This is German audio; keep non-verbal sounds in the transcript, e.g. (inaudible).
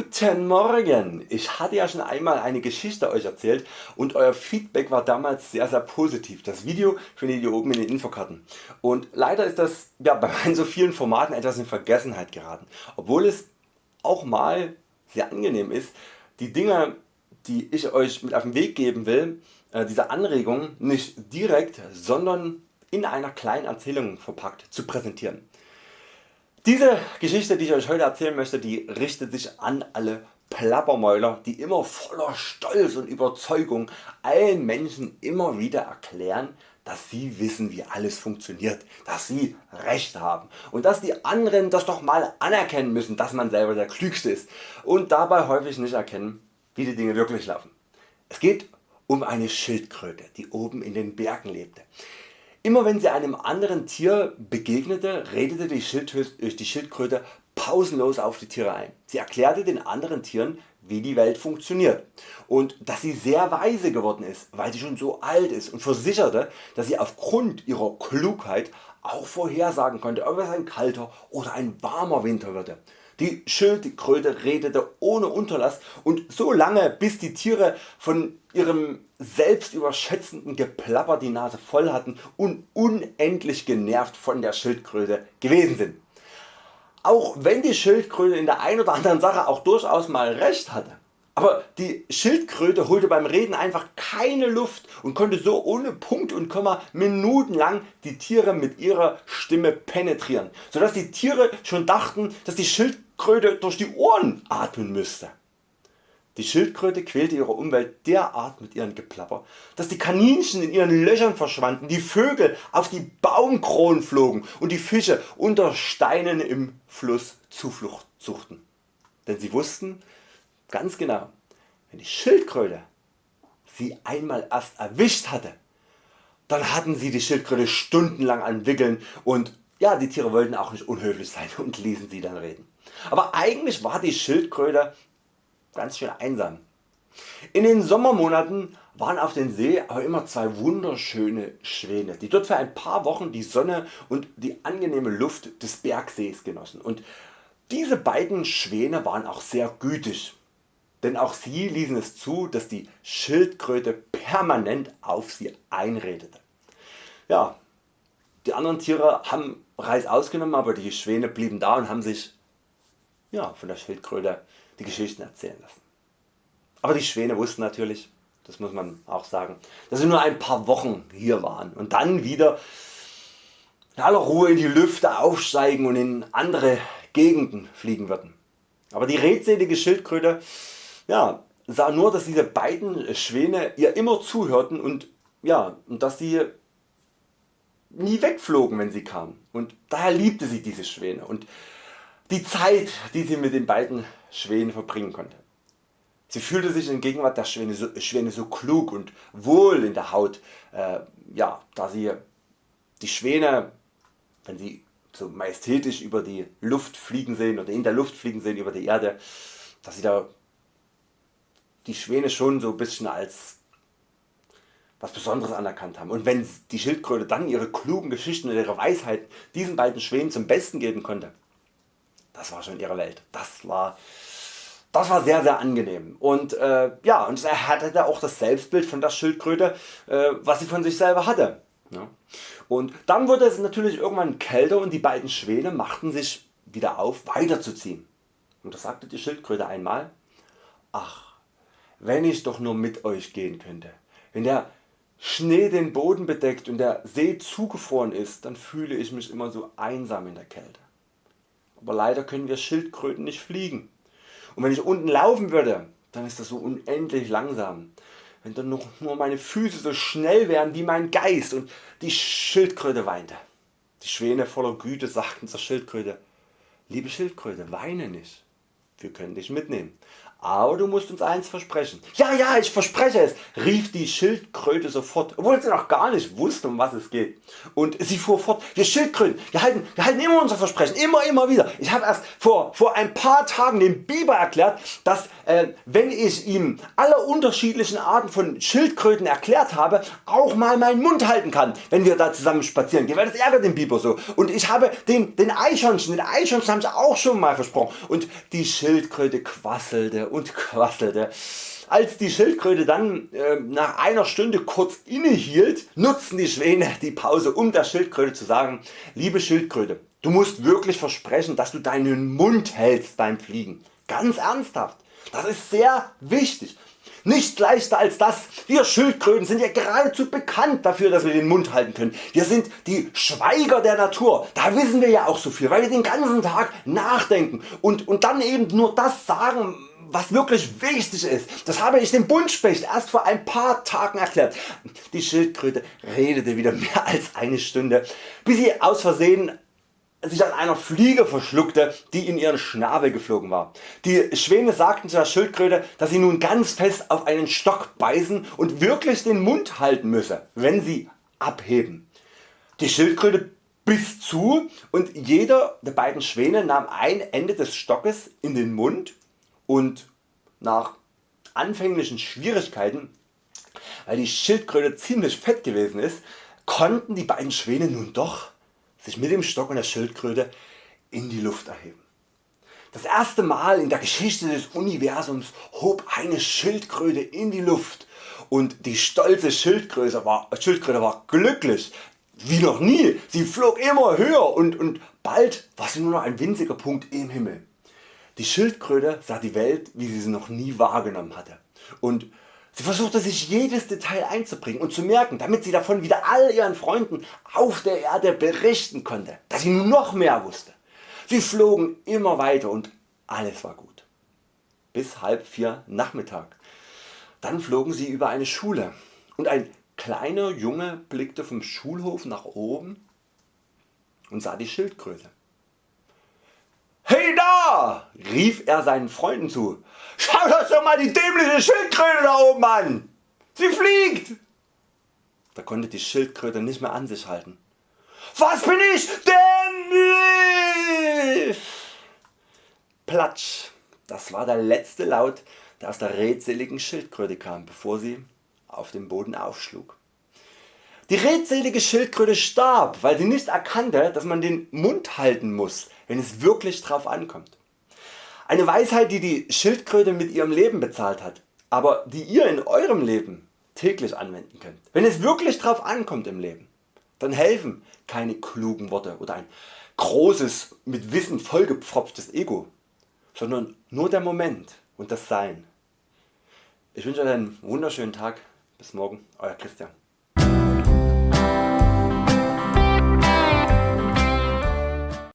Guten Morgen! Ich hatte ja schon einmal eine Geschichte Euch erzählt und Euer Feedback war damals sehr sehr positiv. Das Video findet ihr oben in den Infokarten. Und leider ist das ja, bei meinen (laughs) so vielen Formaten etwas in Vergessenheit geraten, obwohl es auch mal sehr angenehm ist, die Dinge die ich Euch mit auf den Weg geben will, äh, diese Anregungen nicht direkt, sondern in einer kleinen Erzählung verpackt zu präsentieren. Diese Geschichte die ich Euch heute erzählen möchte, die richtet sich an alle Plappermäuler die immer voller Stolz und Überzeugung allen Menschen immer wieder erklären dass sie wissen wie alles funktioniert, dass sie Recht haben und dass die anderen das doch mal anerkennen müssen dass man selber der Klügste ist und dabei häufig nicht erkennen wie die Dinge wirklich laufen. Es geht um eine Schildkröte die oben in den Bergen lebte. Immer wenn sie einem anderen Tier begegnete, redete die Schildkröte pausenlos auf die Tiere ein. Sie erklärte den anderen Tieren wie die Welt funktioniert und dass sie sehr weise geworden ist, weil sie schon so alt ist und versicherte, dass sie aufgrund ihrer Klugheit auch vorhersagen konnte, ob es ein kalter oder ein warmer Winter würde. Die Schildkröte redete ohne Unterlass und so lange bis die Tiere von ihrem selbstüberschätzenden Geplapper die Nase voll hatten und unendlich genervt von der Schildkröte gewesen sind. Auch wenn die Schildkröte in der ein oder anderen Sache auch durchaus mal recht hatte. Aber die Schildkröte holte beim Reden einfach keine Luft und konnte so ohne Punkt und Komma minutenlang die Tiere mit ihrer Stimme penetrieren, sodass die Tiere schon dachten dass die Schildkröte durch die Ohren atmen müsste. Die Schildkröte quälte ihre Umwelt derart mit ihrem Geplapper, dass die Kaninchen in ihren Löchern verschwanden, die Vögel auf die Baumkronen flogen und die Fische unter Steinen im Fluss Zuflucht suchten. Denn sie wussten ganz genau, wenn die Schildkröte sie einmal erst erwischt hatte, dann hatten sie die Schildkröte stundenlang an Wickeln und ja, die Tiere wollten auch nicht unhöflich sein und ließen sie dann reden. Aber eigentlich war die Schildkröte ganz schön einsam. In den Sommermonaten waren auf dem See aber immer zwei wunderschöne Schwäne, die dort für ein paar Wochen die Sonne und die angenehme Luft des Bergsees genossen. Und diese beiden Schwäne waren auch sehr gütig, denn auch sie ließen es zu, dass die Schildkröte permanent auf sie einredete. Ja, die anderen Tiere haben Reis ausgenommen, aber die Schwäne blieben da und haben sich ja, von der Schildkröte die Geschichten erzählen lassen. Aber die Schwäne wussten natürlich, das muss man auch sagen, dass sie nur ein paar Wochen hier waren und dann wieder in aller Ruhe in die Lüfte aufsteigen und in andere Gegenden fliegen würden. Aber die redselige Schildkröte ja, sah nur dass diese beiden Schwäne ihr immer zuhörten und, ja, und dass sie nie wegflogen wenn sie kamen und daher liebte sie diese Schwäne und die Zeit die sie mit den beiden Schwänen verbringen konnte. Sie fühlte sich in Gegenwart der Schwäne so, Schwäne so klug und wohl in der Haut, äh, ja, da sie die Schwäne, wenn sie so majestätisch über die Luft fliegen sehen oder in der Luft fliegen sehen über die Erde, dass sie da die Schwäne schon so ein bisschen als was Besonderes anerkannt haben. Und wenn die Schildkröte dann ihre klugen Geschichten und ihre Weisheit diesen beiden Schwänen zum Besten geben konnte, das war schon ihre Welt. Das war, das war sehr sehr angenehm und äh, ja und er hatte auch das Selbstbild von der Schildkröte äh, was sie von sich selber hatte. Ja. Und dann wurde es natürlich irgendwann kälter und die beiden Schwäne machten sich wieder auf weiterzuziehen. Und da sagte die Schildkröte einmal, ach wenn ich doch nur mit Euch gehen könnte. Wenn der Schnee den Boden bedeckt und der See zugefroren ist, dann fühle ich mich immer so einsam in der Kälte aber leider können wir Schildkröten nicht fliegen. Und wenn ich unten laufen würde, dann ist das so unendlich langsam. Wenn dann noch nur meine Füße so schnell wären wie mein Geist und die Schildkröte weinte. Die Schwäne voller Güte sagten zur Schildkröte, liebe Schildkröte, weine nicht, wir können dich mitnehmen aber du musst uns eins versprechen. Ja, ja, ich verspreche es, rief die Schildkröte sofort, obwohl sie noch gar nicht wusste um was es geht. Und sie fuhr fort, wir Schildkröten, wir halten, wir halten immer unser Versprechen, immer immer wieder. Ich habe erst vor, vor ein paar Tagen dem Biber erklärt, dass wenn ich ihm alle unterschiedlichen Arten von Schildkröten erklärt habe, auch mal meinen Mund halten kann, wenn wir da zusammen spazieren gehen, weil das ärgert den Biber so. Und ich habe den, den Eichhörnchen, den Eichhörnchen habe ich auch schon mal versprochen. Und die Schildkröte quasselte und quasselte. Als die Schildkröte dann äh, nach einer Stunde kurz innehielt, nutzten die Schwäne die Pause um der Schildkröte zu sagen, liebe Schildkröte, du musst wirklich versprechen, dass du deinen Mund hältst beim Fliegen. Ganz ernsthaft. Das ist sehr wichtig. Nicht leichter als das, wir Schildkröten sind ja geradezu bekannt dafür dass wir den Mund halten können. Wir sind die Schweiger der Natur, da wissen wir ja auch so viel, weil wir den ganzen Tag nachdenken und, und dann eben nur das sagen was wirklich wichtig ist. Das habe ich dem Buntspecht erst vor ein paar Tagen erklärt. Die Schildkröte redete wieder (laughs) mehr als eine Stunde, bis sie aus Versehen sich an einer Fliege verschluckte, die in ihren Schnabel geflogen war. Die Schwäne sagten zu der Schildkröte, dass sie nun ganz fest auf einen Stock beißen und wirklich den Mund halten müsse, wenn sie abheben. Die Schildkröte biss zu und jeder der beiden Schwäne nahm ein Ende des Stockes in den Mund und nach anfänglichen Schwierigkeiten, weil die Schildkröte ziemlich fett gewesen ist, konnten die beiden Schwäne nun doch sich mit dem Stock und der Schildkröte in die Luft erheben. Das erste Mal in der Geschichte des Universums hob eine Schildkröte in die Luft und die stolze Schildkröte war, Schildkröte war glücklich wie noch nie. Sie flog immer höher und, und bald war sie nur noch ein winziger Punkt im Himmel. Die Schildkröte sah die Welt wie sie sie noch nie wahrgenommen hatte und Sie versuchte sich jedes Detail einzubringen und zu merken, damit sie davon wieder all ihren Freunden auf der Erde berichten konnte, dass sie noch mehr wusste. Sie flogen immer weiter und alles war gut. Bis halb vier Nachmittag. Dann flogen sie über eine Schule und ein kleiner Junge blickte vom Schulhof nach oben und sah die Schildkröte. Rief er seinen Freunden zu. Schaut euch doch mal die dämliche Schildkröte da oben an! Sie fliegt! Da konnte die Schildkröte nicht mehr an sich halten. Was bin ich denn? Platsch! Das war der letzte Laut der aus der redseligen Schildkröte kam bevor sie auf dem Boden aufschlug. Die redselige Schildkröte starb weil sie nicht erkannte dass man den Mund halten muss wenn es wirklich drauf ankommt. Eine Weisheit die die Schildkröte mit ihrem Leben bezahlt hat, aber die ihr in Eurem Leben täglich anwenden könnt. Wenn es wirklich drauf ankommt im Leben, dann helfen keine klugen Worte oder ein großes mit Wissen vollgepfropftes Ego, sondern nur der Moment und das Sein. Ich wünsche Euch einen wunderschönen Tag. Bis morgen, Euer Christian.